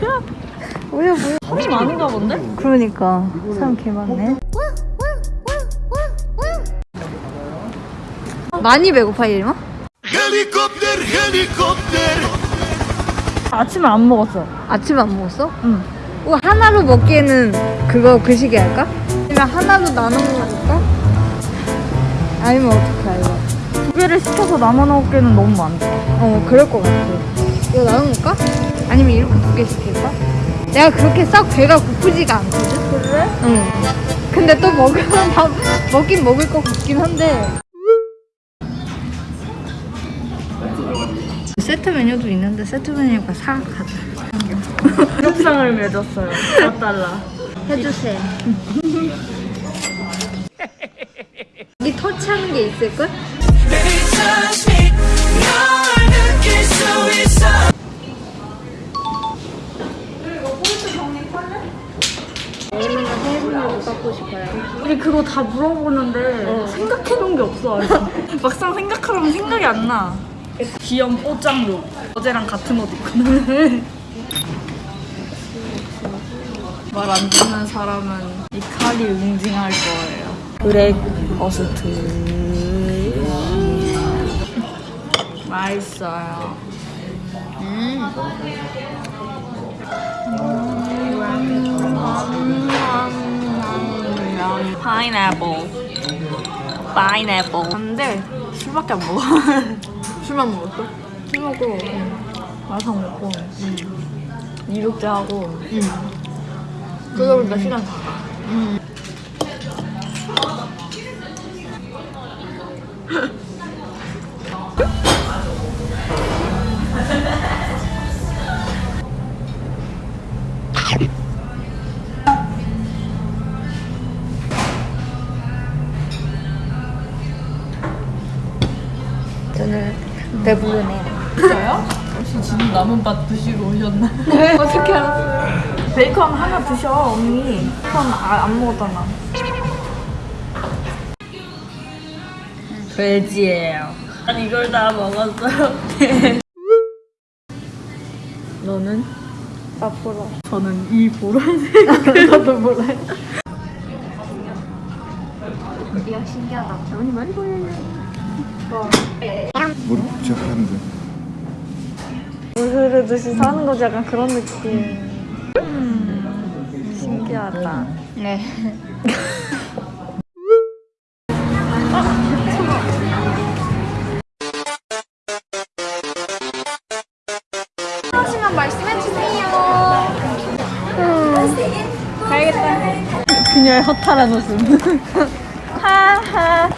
뭐야 뭐야 사람이 많은가 본데? 그러니까 사람 개 많네 많이 배고파 이리마? Helikopter, helikopter. 아침에 안 먹었어. 아침 안 먹었어? 응. 어, 하나로 먹기에는 그거 그 시기 할까? 아니면 하나로 나눠 먹을까? 아니면 어떻게 할래? 두 개를 시켜서 나눠 먹기에는 너무 많다. 어 그럴 것 같아 이거 나눠 먹을까? 아니면 이렇게 두개 시킬까? 내가 그렇게 썩 배가 고프지가 않거든? 그래? 응 근데 또 먹으면 다 먹긴 먹을 것 같긴 한데 세트 메뉴도 있는데 세트 메뉴가 사각하다 협상을 맺었어요. 4달러. 해주세요 이 터치하는 게 있을걸? 아니면 해외로 갖고 싶어요 우리 그거 다 물어보는데 생각해놓은 게 없어. 막상 생각하려면 생각이 안 나. 귀염 뽀짱룩. 어제랑 같은 옷 입고 나네. 말안 듣는 사람은 이 칼이 응징할 거예요. 브렉 어스트. 맛있어요. 파인애플. 파인애플. 근데 술밖에 안 먹어. 술만 먹었어? 술 먹고 마상 먹고. 이륙제 하고. 그러다 보니까 시간 다저 배부르네요 진짜요? 혹시 지금 남은 밥 드시고 오셨나? 어떻게 알았어요? 베이컨 하나 드셔 언니. 베이컨 아, 안 먹었잖아. 돼지예요. 난 이걸 다 먹었어요. 너는? 나 보러 저는 이 보라색. 나도 보라. 이야 신기하다 언니 많이 보여요 머리 시작하는데. 물 흐르듯이 사는 거지 약간 그런 느낌. 음, 신기하다. 네 하시면 말씀해 주세요. 그녀의 허탈한 웃음. 하하하.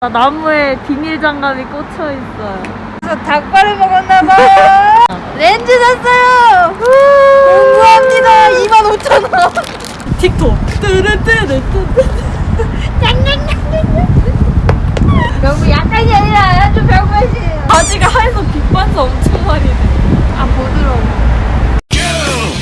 나 나무에 비닐 장갑이 꽂혀 있어요. 저 닭발을 먹었나 봐요. 렌즈 샀어요. 공부합니다. 2만 5천 원. 틱톡. 뜨르뜨르뜨르. 너무 약간이 아니라 아주 별것이에요. 바지가 하얘서 빛반사 엄청 많이 돼. 아 부드러워. Girl,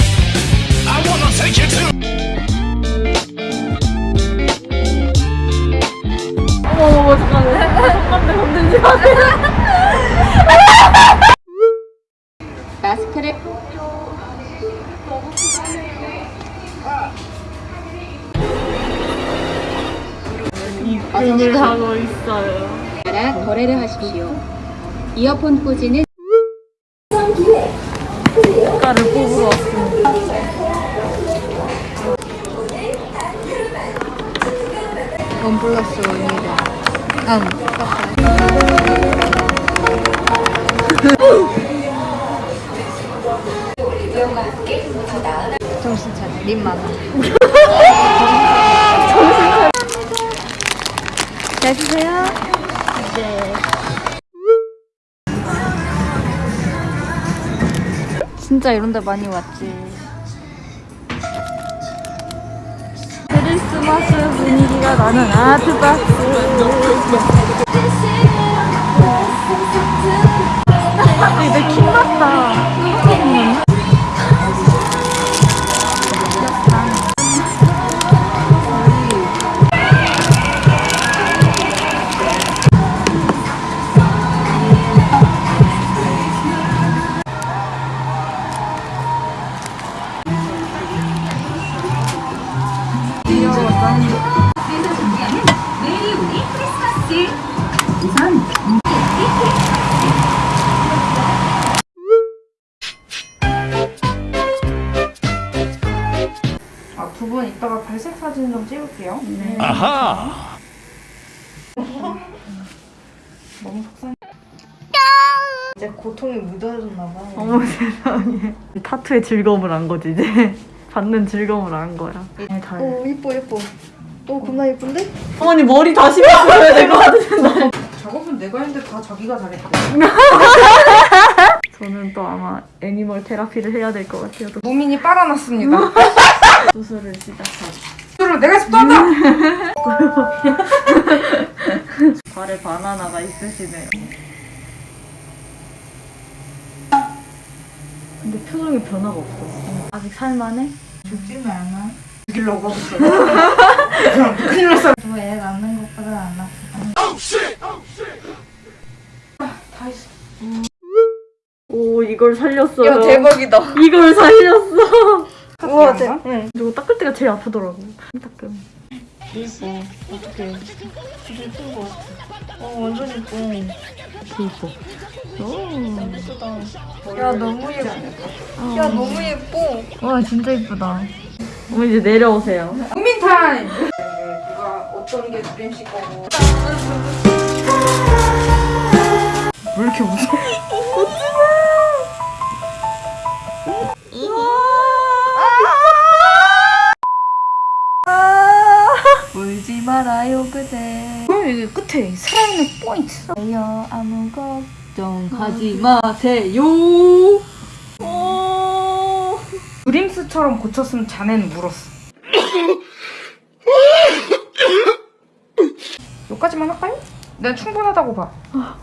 입금을 하고 있어요. 따라 거래를 하십시오. 이어폰 꽂이는 색깔을 뽑으러 왔습니다. 원 플러스 원이다. 응. 정신 차려. 님 많아. 잘 드세요. 네. 진짜 이런 데 많이 왔지. 크리스마스 분위기가 나는 아트박스. 이제 킹났다. 아, 두분 이따가 발색 사진 좀 찍을게요. 네. 네. 아하. 너무 속상해. 이제 고통이 묻어졌나 봐. 어머 세상에. 타투의 즐거움을 안 거지 이제. 받는 즐거움을 안 거야. 잘. 오 이뻐 이뻐. 오 겁나 예쁜데? 어머니 머리 다시 바꿔야 될 것 같은데. 작업은 내가 했는데 다 자기가 잘했대. 저는 또 아마 애니멀 테라피를 해야 될 것 같아요. 또 무민이 빨아놨습니다. 수술을 시작하고. 수를 내가 습도한다. 발에 바나나가 있으시네요. 근데 표정에 변화가 없어. 아직 살만해? 죽지는 않아. 죽이려고 하고 있어. 저애 낳는 것보다 안 나. 오 이걸 살렸어요. 야 대박이다. 이걸 살렸어. 우와 대. 응. 응. 이거 닦을 때가 제일 아프더라고. 닦음. 예뻐. 어떡해. 진짜 예쁜 거 같아. 어 완전 예뻐. 이뻐. 야 너무 예뻐. 야 너무 예뻐. 와 진짜 예쁘다. 어머 이제 내려오세요. 무민 타임. 누가 어떤 게 주림 씨 거고. 왜 이렇게 웃어? 울지 말아요 그대. 그럼 여기 끝에 살아있는 포인트. 여 아무 걱정 하지 마세요. 드림스처럼 고쳤으면 자네는 물었어. 여기까지만 할까요? 난 충분하다고 봐. 아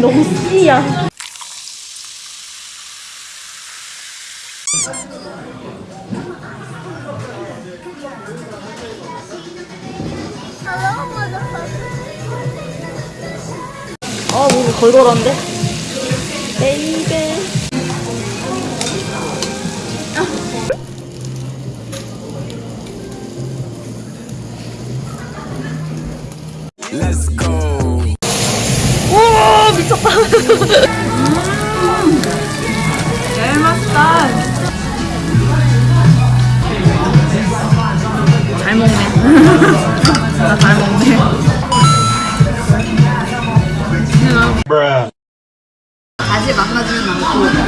너무 씨야. 아 몸이 걸걸한데? 베이 잘 먹네. 나 잘 먹네. 네, 아직 만나지는 않고.